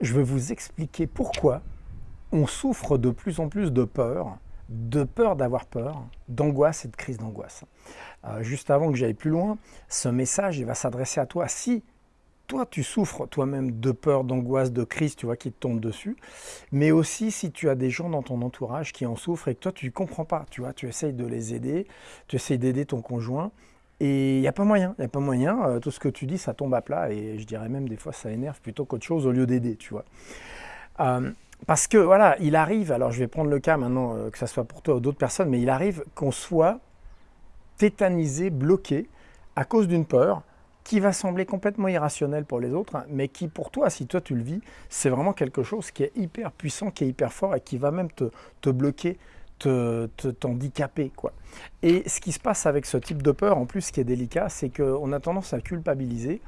je vais vous expliquer pourquoi on souffre de plus en plus de peur, de peur d'avoir peur, d'angoisse et de crise d'angoisse. Euh, juste avant que j'aille plus loin, ce message va s'adresser à toi. Si toi tu souffres toi-même de peur, d'angoisse, de crise, tu vois, qui te tombe dessus, mais aussi si tu as des gens dans ton entourage qui en souffrent et que toi tu ne comprends pas, tu vois, tu essayes de les aider, tu essayes d'aider ton conjoint, et il n'y a pas moyen, il n'y a pas moyen, euh, tout ce que tu dis, ça tombe à plat, et je dirais même des fois ça énerve plutôt qu'autre chose au lieu d'aider, tu vois. Euh, parce que voilà, il arrive, alors je vais prendre le cas maintenant, euh, que ce soit pour toi ou d'autres personnes, mais il arrive qu'on soit tétanisé, bloqué, à cause d'une peur qui va sembler complètement irrationnelle pour les autres, hein, mais qui pour toi, si toi tu le vis, c'est vraiment quelque chose qui est hyper puissant, qui est hyper fort et qui va même te bloquer, t'handicaper. quoi. Et ce qui se passe avec ce type de peur, en plus, ce qui est délicat, c'est qu'on a tendance à culpabiliser.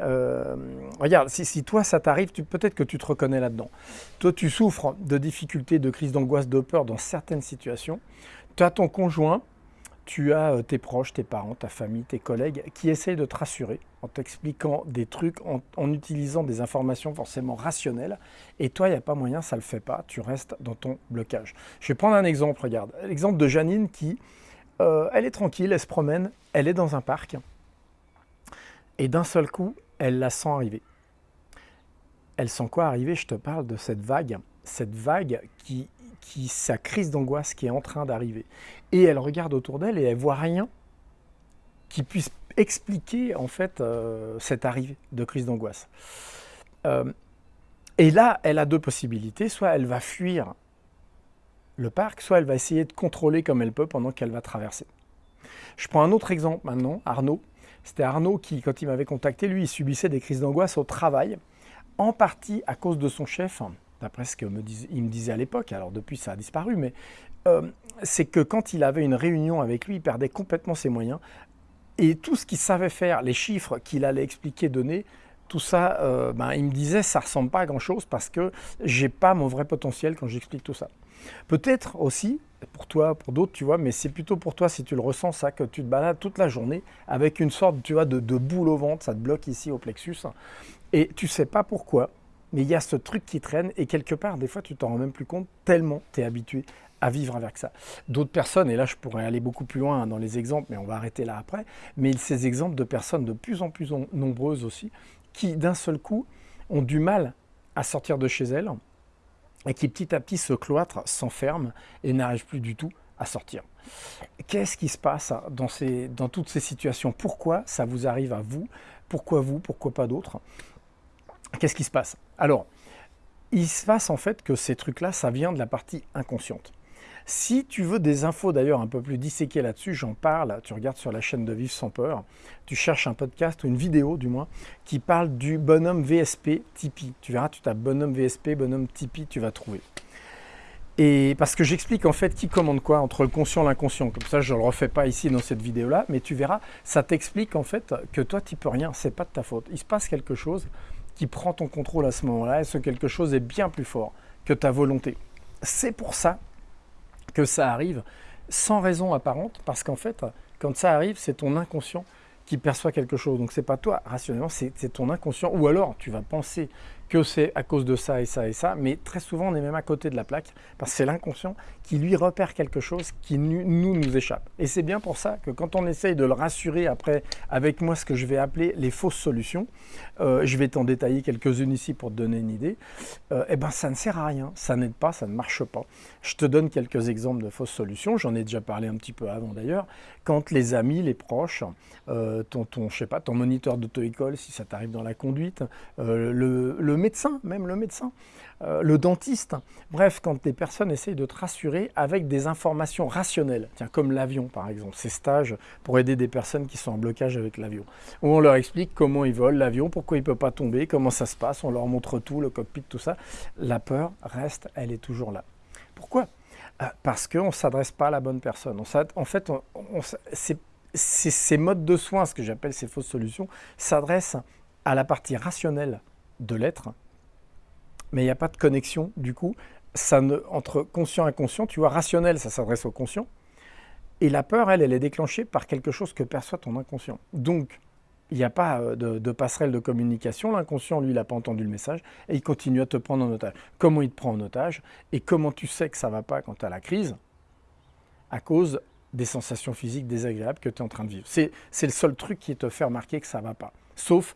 Euh, regarde, si, toi ça t'arrive, peut-être que tu te reconnais là-dedans. Toi, tu souffres de difficultés, de crises d'angoisse, de peur dans certaines situations. Tu as ton conjoint tu as euh, tes proches, tes parents, ta famille, tes collègues qui essayent de te rassurer en t'expliquant des trucs, en, utilisant des informations forcément rationnelles. Et toi, il n'y a pas moyen, ça ne le fait pas. Tu restes dans ton blocage. Je vais prendre un exemple, regarde. L'exemple de Janine qui, euh, elle est tranquille, elle se promène, elle est dans un parc. Et d'un seul coup, elle la sent arriver. Elle sent quoi arriver? Je te parle de cette vague. Cette vague qui qui, sa crise d'angoisse qui est en train d'arriver. Et elle regarde autour d'elle et elle voit rien qui puisse expliquer en fait euh, cette arrivée de crise d'angoisse. Euh, et là, elle a deux possibilités. Soit elle va fuir le parc, soit elle va essayer de contrôler comme elle peut pendant qu'elle va traverser. Je prends un autre exemple maintenant, Arnaud. C'était Arnaud qui, quand il m'avait contacté, lui, il subissait des crises d'angoisse au travail, en partie à cause de son chef, d'après ce qu'il me, me disait à l'époque, alors depuis ça a disparu, mais euh, c'est que quand il avait une réunion avec lui, il perdait complètement ses moyens. Et tout ce qu'il savait faire, les chiffres qu'il allait expliquer, donner, tout ça, euh, ben, il me disait, ça ressemble pas à grand-chose parce que j'ai pas mon vrai potentiel quand j'explique tout ça. Peut-être aussi, pour toi, pour d'autres, tu vois, mais c'est plutôt pour toi si tu le ressens ça, que tu te balades toute la journée avec une sorte, tu vois, de, de boule au ventre, ça te bloque ici au plexus, et tu sais pas pourquoi, mais il y a ce truc qui traîne et quelque part, des fois, tu t'en rends même plus compte tellement tu es habitué à vivre avec ça. D'autres personnes, et là je pourrais aller beaucoup plus loin dans les exemples, mais on va arrêter là après, mais ces exemples de personnes de plus en plus nombreuses aussi, qui d'un seul coup ont du mal à sortir de chez elles et qui petit à petit se cloîtrent, s'enferment et n'arrivent plus du tout à sortir. Qu'est-ce qui se passe ces, dans toutes ces situations? Pourquoi ça vous arrive à vous? Pourquoi vous? Pourquoi pas d'autres? Qu'est-ce qui se passe? Alors, il se passe en fait que ces trucs-là, ça vient de la partie inconsciente. Si tu veux des infos d'ailleurs un peu plus disséquées là-dessus, j'en parle, tu regardes sur la chaîne de Vivre sans peur, tu cherches un podcast ou une vidéo du moins qui parle du bonhomme VSP Tipeee. Tu verras, tu tapes bonhomme VSP, bonhomme Tipeee, tu vas trouver. Et parce que j'explique en fait qui commande quoi entre conscient et l'inconscient. Comme ça, je ne le refais pas ici dans cette vidéo-là, mais tu verras, ça t'explique en fait que toi, tu peux rien, c'est pas de ta faute. Il se passe quelque chose qui prend ton contrôle à ce moment-là, et ce quelque chose est bien plus fort que ta volonté. C'est pour ça que ça arrive sans raison apparente, parce qu'en fait, quand ça arrive, c'est ton inconscient qui perçoit quelque chose. Donc c'est pas toi, rationnellement, c'est ton inconscient. Ou alors tu vas penser que c'est à cause de ça et ça et ça, mais très souvent on est même à côté de la plaque, parce que c'est l'inconscient qui lui repère quelque chose qui nous nous échappe. Et c'est bien pour ça que quand on essaye de le rassurer après avec moi ce que je vais appeler les fausses solutions, euh, je vais t'en détailler quelques-unes ici pour te donner une idée, euh, eh ben ça ne sert à rien, ça n'aide pas, ça ne marche pas. Je te donne quelques exemples de fausses solutions, j'en ai déjà parlé un petit peu avant d'ailleurs, quand les amis, les proches, euh, ton, ton, je sais pas, ton moniteur d'auto-école si ça t'arrive dans la conduite, le, le médecin, même le médecin, euh, le dentiste. Bref, quand des personnes essayent de te rassurer avec des informations rationnelles, tiens, comme l'avion par exemple, ces stages pour aider des personnes qui sont en blocage avec l'avion, où on leur explique comment ils volent l'avion, pourquoi il ne peut pas tomber, comment ça se passe, on leur montre tout, le cockpit, tout ça. La peur reste, elle est toujours là. Pourquoi? Euh, Parce qu'on ne s'adresse pas à la bonne personne. en fait, ces modes de soins, ce que j'appelle ces fausses solutions, s'adressent à la partie rationnelle de l'être, mais il n'y a pas de connexion du coup. Ça ne, entre conscient et inconscient, tu vois, rationnel, ça s'adresse au conscient, et la peur, elle, elle est déclenchée par quelque chose que perçoit ton inconscient. Donc, il n'y a pas euh, de, passerelle de communication. L'inconscient, lui, il n'a pas entendu le message et il continue à te prendre en otage. Comment il te prend en otage et comment tu sais que ça ne va pas quand tu as la crise? À cause des sensations physiques désagréables que tu es en train de vivre. C'est le seul truc qui te fait remarquer que ça ne va pas. Sauf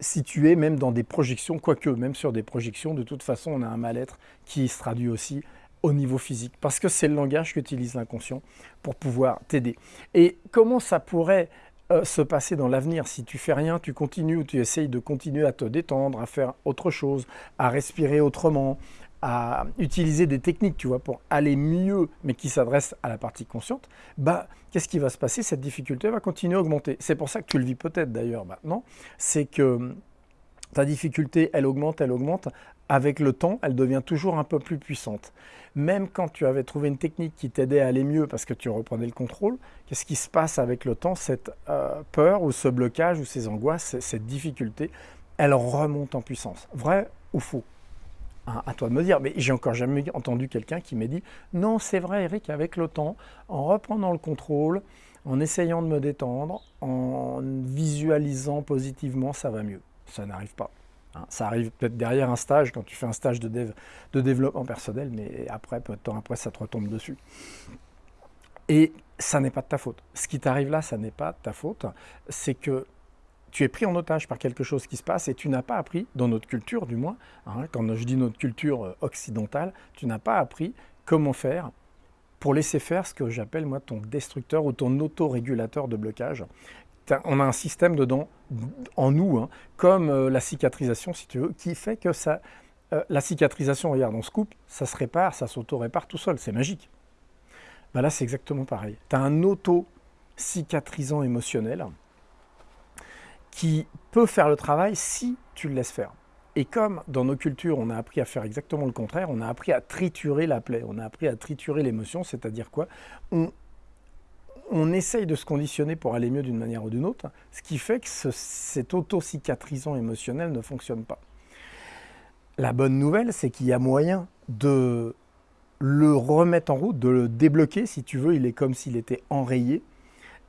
si tu es même dans des projections, quoique même sur des projections, de toute façon, on a un mal-être qui se traduit aussi au niveau physique, parce que c'est le langage qu'utilise l'inconscient pour pouvoir t'aider. Et comment ça pourrait euh, se passer dans l'avenir? Si tu fais rien, tu continues ou tu essayes de continuer à te détendre, à faire autre chose, à respirer autrement, à utiliser des techniques, tu vois, pour aller mieux, mais qui s'adressent à la partie consciente, bah, qu'est-ce qui va se passer? Cette difficulté va continuer à augmenter. C'est pour ça que tu le vis peut-être d'ailleurs maintenant, c'est que ta difficulté, elle augmente, elle augmente. Avec le temps, elle devient toujours un peu plus puissante. Même quand tu avais trouvé une technique qui t'aidait à aller mieux parce que tu reprenais le contrôle, qu'est-ce qui se passe avec le temps? Cette euh, peur ou ce blocage ou ces angoisses, cette difficulté, elle remonte en puissance. Vrai ou faux? À toi de me dire, mais j'ai encore jamais entendu quelqu'un qui m'ait dit non, c'est vrai, Eric, avec le temps, en reprenant le contrôle, en essayant de me détendre, en visualisant positivement, ça va mieux ça n'arrive pas. Hein. Ça arrive peut-être derrière un stage, quand tu fais un stage de, de développement personnel, mais après, peu de temps après, ça te retombe dessus. Et ça n'est pas de ta faute. Ce qui t'arrive là, ça n'est pas de ta faute. C'est que tu es pris en otage par quelque chose qui se passe et tu n'as pas appris, dans notre culture du moins, hein, quand je dis notre culture euh, occidentale, tu n'as pas appris comment faire pour laisser faire ce que j'appelle moi ton destructeur ou ton autorégulateur de blocage, on a un système dedans, en nous, hein, comme euh, la cicatrisation, si tu veux, qui fait que ça, euh, la cicatrisation, regarde, on se coupe, ça se répare, ça s'auto-répare tout seul, c'est magique. Ben là, c'est exactement pareil. Tu as un auto-cicatrisant émotionnel qui peut faire le travail si tu le laisses faire. Et comme dans nos cultures, on a appris à faire exactement le contraire, on a appris à triturer la plaie, on a appris à triturer l'émotion, c'est-à-dire quoi? On, essaye de se conditionner pour aller mieux d'une manière ou d'une autre, ce qui fait que cet auto-cicatrisant émotionnel ne fonctionne pas. La bonne nouvelle, c'est qu'il y a moyen de le remettre en route, de le débloquer, si tu veux, il est comme s'il était enrayé.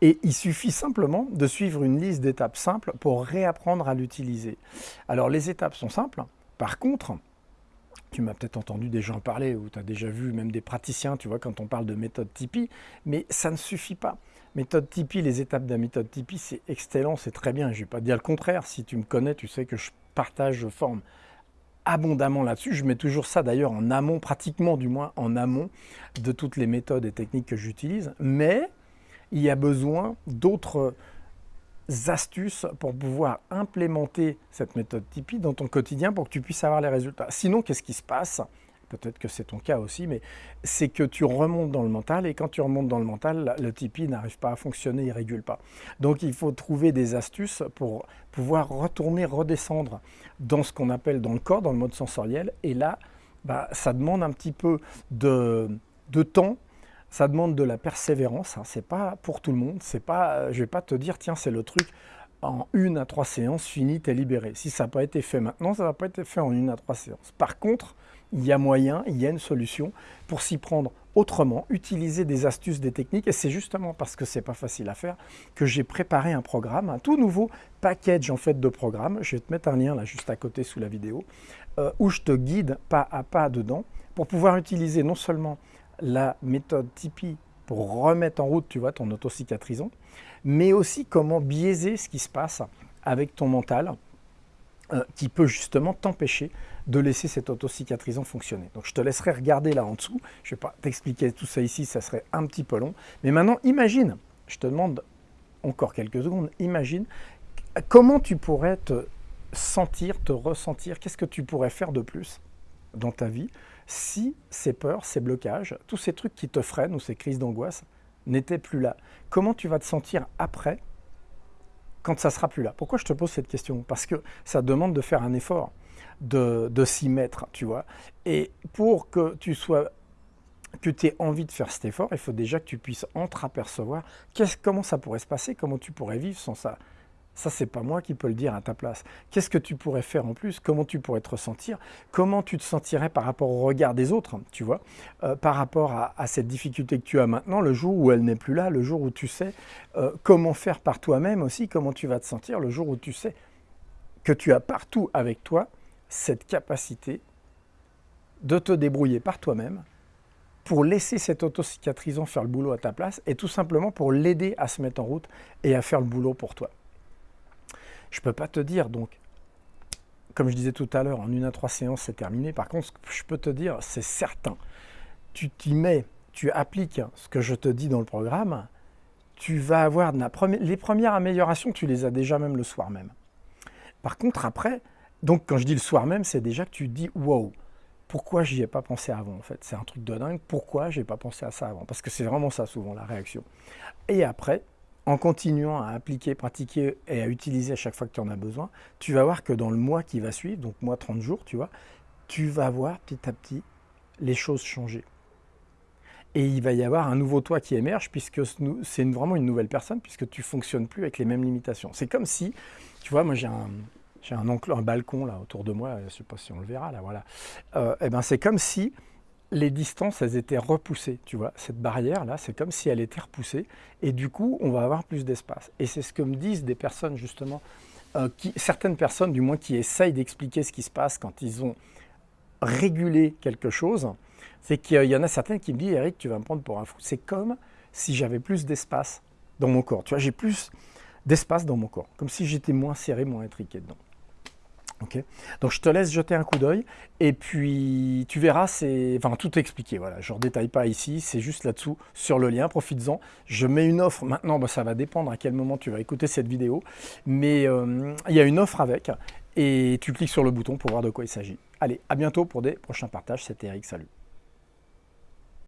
Et il suffit simplement de suivre une liste d'étapes simples pour réapprendre à l'utiliser. Alors les étapes sont simples. Par contre, tu m'as peut-être entendu des gens parler, ou tu as déjà vu même des praticiens, tu vois, quand on parle de méthode Tipeee, mais ça ne suffit pas. Méthode Tipeee, les étapes de la méthode Tipeee, c'est excellent, c'est très bien. Je ne vais pas dire le contraire. Si tu me connais, tu sais que je partage, je forme abondamment là-dessus. Je mets toujours ça d'ailleurs en amont, pratiquement du moins en amont de toutes les méthodes et techniques que j'utilise. Mais il y a besoin d'autres astuces pour pouvoir implémenter cette méthode Tipeee dans ton quotidien pour que tu puisses avoir les résultats. Sinon, qu'est-ce qui se passe? Peut-être que c'est ton cas aussi, mais c'est que tu remontes dans le mental et quand tu remontes dans le mental, le Tipeee n'arrive pas à fonctionner, il ne régule pas. Donc il faut trouver des astuces pour pouvoir retourner, redescendre dans ce qu'on appelle dans le corps, dans le mode sensoriel. Et là, bah, ça demande un petit peu de, de temps ça demande de la persévérance. Hein. C'est pas pour tout le monde. C'est pas, euh, je vais pas te dire, tiens, c'est le truc en une à trois séances, fini, t'es libéré. Si ça n'a pas été fait maintenant, ça va pas été fait en une à trois séances. Par contre, il y a moyen, il y a une solution pour s'y prendre autrement, utiliser des astuces, des techniques. Et c'est justement parce que c'est pas facile à faire que j'ai préparé un programme, un tout nouveau package en fait de programmes. Je vais te mettre un lien là juste à côté sous la vidéo, euh, où je te guide pas à pas dedans pour pouvoir utiliser non seulement la méthode Tipeee pour remettre en route, tu vois, ton auto-cicatrisant, mais aussi comment biaiser ce qui se passe avec ton mental, euh, qui peut justement t'empêcher de laisser cet auto-cicatrisant fonctionner. Donc je te laisserai regarder là en dessous, je ne vais pas t'expliquer tout ça ici, ça serait un petit peu long, mais maintenant imagine, je te demande encore quelques secondes, imagine comment tu pourrais te sentir, te ressentir, qu'est-ce que tu pourrais faire de plus dans ta vie si ces peurs, ces blocages, tous ces trucs qui te freinent ou ces crises d'angoisse n'étaient plus là Comment tu vas te sentir après quand ça sera plus là? Pourquoi je te pose cette question? Parce que ça demande de faire un effort, de, s'y mettre, tu vois. Et pour que tu sois que tu aies envie de faire cet effort, il faut déjà que tu puisses entreapercevoir comment ça pourrait se passer, comment tu pourrais vivre sans ça. Ça, c'est pas moi qui peux le dire à ta place. Qu'est-ce que tu pourrais faire en plus? Comment tu pourrais te ressentir? Comment tu te sentirais par rapport au regard des autres, tu vois? Euh, Par rapport à, cette difficulté que tu as maintenant, le jour où elle n'est plus là, le jour où tu sais euh, comment faire par toi-même aussi, comment tu vas te sentir, le jour où tu sais que tu as partout avec toi cette capacité de te débrouiller par toi-même pour laisser cet autocicatrisant faire le boulot à ta place et tout simplement pour l'aider à se mettre en route et à faire le boulot pour toi. Je ne peux pas te dire, donc, comme je disais tout à l'heure, en une à trois séances, c'est terminé. Par contre, je peux te dire, c'est certain. Tu t'y mets, tu appliques ce que je te dis dans le programme, tu vas avoir les premières améliorations, tu les as déjà même le soir même. Par contre, après, donc quand je dis le soir même, c'est déjà que tu dis wow, pourquoi j'y ai pas pensé avant en fait? C'est un truc de dingue, pourquoi j'ai pas pensé à ça avant? Parce que c'est vraiment ça souvent la réaction. Et après, en continuant à appliquer, pratiquer et à utiliser à chaque fois que tu en as besoin, tu vas voir que dans le mois qui va suivre, donc mois 30 jours, tu vois, tu vas voir petit à petit les choses changer. Et il va y avoir un nouveau toi qui émerge, puisque c'est vraiment une nouvelle personne, puisque tu ne fonctionnes plus avec les mêmes limitations. C'est comme si, tu vois, moi j'ai un, j'ai un, un, balcon là autour de moi, je ne sais pas si on le verra là, voilà. Euh, et eh ben c'est comme si les distances, elles étaient repoussées, tu vois. Cette barrière-là, c'est comme si elle était repoussée. Et du coup, on va avoir plus d'espace. Et c'est ce que me disent des personnes, justement, euh, certaines personnes, du moins, qui essayent d'expliquer ce qui se passe quand ils ont régulé quelque chose. C'est qu'il y en a certaines qui me disent, Eric, tu vas me prendre pour un fou. C'est comme si j'avais plus d'espace dans mon corps. Tu vois, j'ai plus d'espace dans mon corps. Comme si j'étais moins serré, moins intriqué dedans. Donc je te laisse jeter un coup d'œil et puis tu verras, c'est enfin tout expliqué. Voilà, je ne redétaille pas ici, c'est juste là-dessous sur le lien. Profites-en. Je mets une offre maintenant. Bah, ça va dépendre à quel moment tu vas écouter cette vidéo, mais euh, il y a une offre avec et tu cliques sur le bouton pour voir de quoi il s'agit. Allez, à bientôt pour des prochains partages. C'était Eric. Salut.